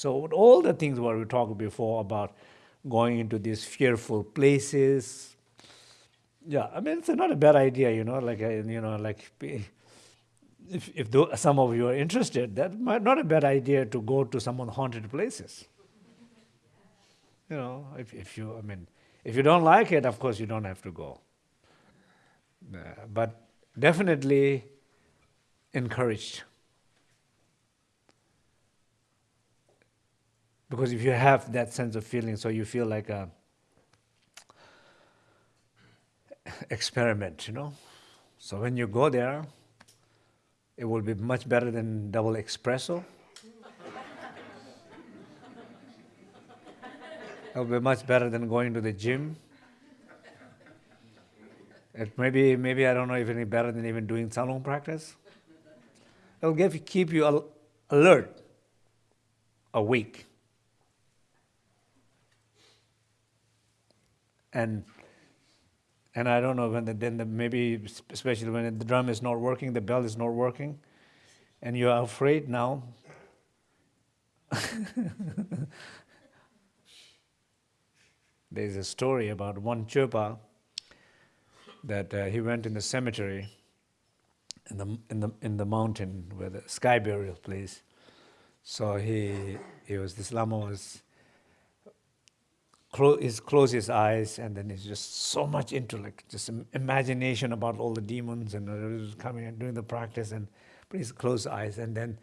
So all the things what we talked before about going into these fearful places, yeah, I mean it's not a bad idea, you know, like you know, like if if some of you are interested, that might not a bad idea to go to some of the haunted places. You know, if if you, I mean, if you don't like it, of course you don't have to go. Uh, but definitely encouraged. Because if you have that sense of feeling, so you feel like a experiment, you know. So when you go there, it will be much better than double espresso. it will be much better than going to the gym. It maybe, maybe I don't know if any better than even doing salon practice. It'll give, keep you alert, awake. And and I don't know when the, then the, maybe especially when the drum is not working, the bell is not working, and you are afraid now. There's a story about one Chopa that uh, he went in the cemetery in the in the in the mountain where the sky burial place. So he he was this lama was close, he closed his eyes and then he's just so much like just imagination about all the demons and coming and doing the practice and but he's closed eyes and then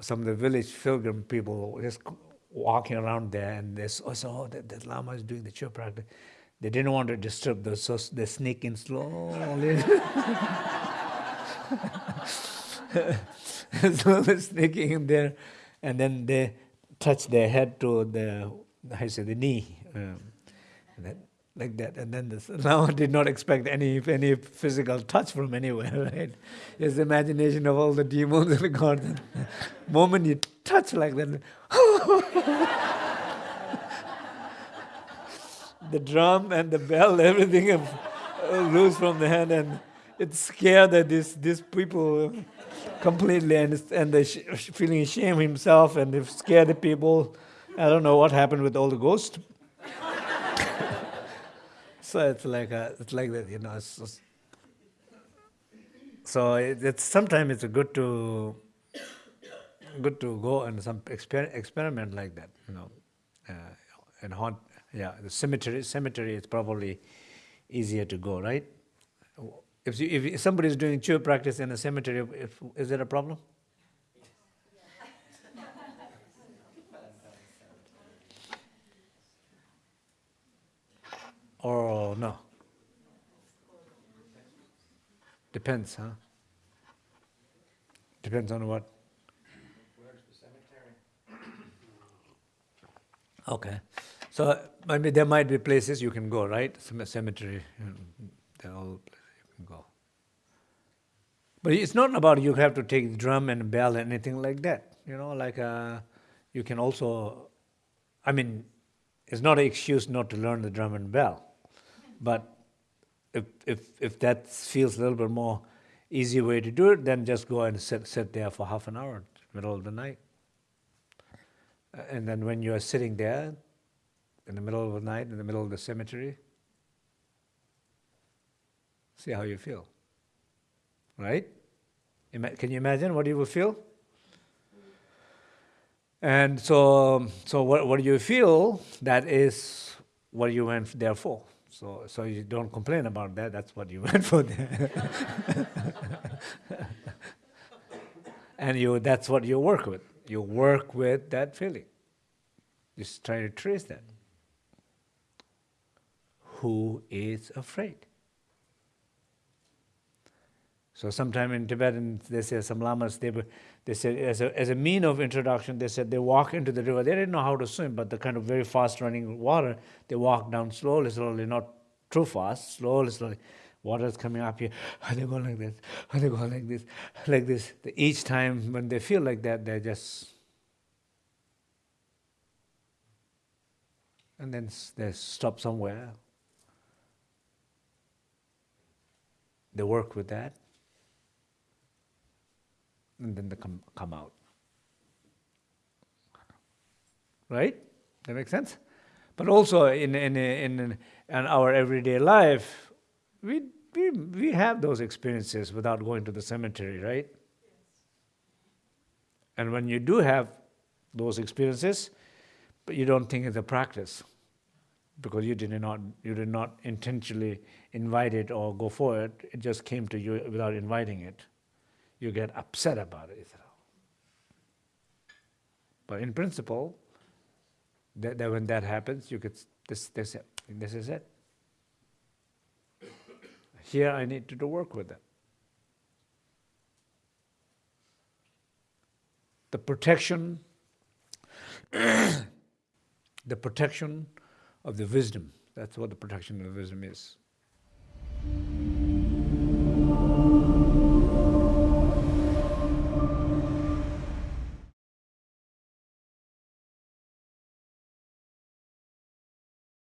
some of the village pilgrim people just walking around there and they saw, oh, the, the lama is doing the Chöd practice. They didn't want to disturb those, so they sneak in slowly. slowly sneaking in there and then they touch their head to the, I say, the knee um, like that. And then this, now did not expect any any physical touch from anywhere, right? His imagination of all the demons and the gods. moment you touch like that, the drum and the bell, everything uh, loose from the hand, and it scared that these these people completely, and and they feeling shame himself, and they scared the people. I don't know what happened with all the ghosts, so it's like a, it's like that, you know. It's, so it, it's sometimes it's good to good to go and some exper experiment like that, you know, uh, and haunt. Yeah, the cemetery cemetery is probably easier to go, right? If you, if somebody is doing Chöd practice in a cemetery, if, is there a problem? Or no? Depends, huh? Depends on what? Okay. So maybe there might be places you can go, right? Cemetery, there are all places you can go. But it's not about you have to take drum and bell and anything like that. You know, like uh, you can also, I mean, it's not an excuse not to learn the drum and bell. But if, if, if that feels a little bit more easy way to do it, then just go and sit, sit there for half an hour, middle of the night. And then when you are sitting there, in the middle of the night, in the middle of the cemetery, see how you feel. Right? Can you imagine what you will feel? And so, so what, what do you feel, that is what you went there for. So, so you don't complain about that. That's what you went for there. and you, that's what you work with. You work with that feeling. Just try to trace that. Who is afraid? So sometime in Tibetan, they say some lamas, they, they said as a, as a mean of introduction, they said they walk into the river. They didn't know how to swim, but the kind of very fast running water, they walk down slowly, slowly, not too fast, slowly, slowly. Water is coming up here. Are they go like this? Are they go like this? Like this. Each time when they feel like that, they just and then they stop somewhere. They work with that and then they come, come out. right? That makes sense? But also in, in, in, in our everyday life, we, we, we have those experiences without going to the cemetery, right? And when you do have those experiences, but you don't think it's a practice because you did not you did not intentionally invite it or go for it. It just came to you without inviting it. You get upset about it. But in principle, that, that when that happens, you could this this this is it. Here I need to do work with it. The protection, the protection of the wisdom. That's what the protection of the wisdom is.